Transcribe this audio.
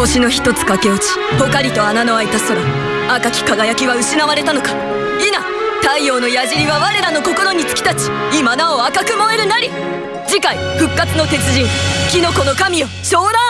星の一つ駆け落ちポカリと穴の開いた空。赤き輝きは失われたのか。否太陽の矢尻は我らの心に突き立ち。今なお赤く燃えるなり。次回復活の鉄人キノコの神よ湘南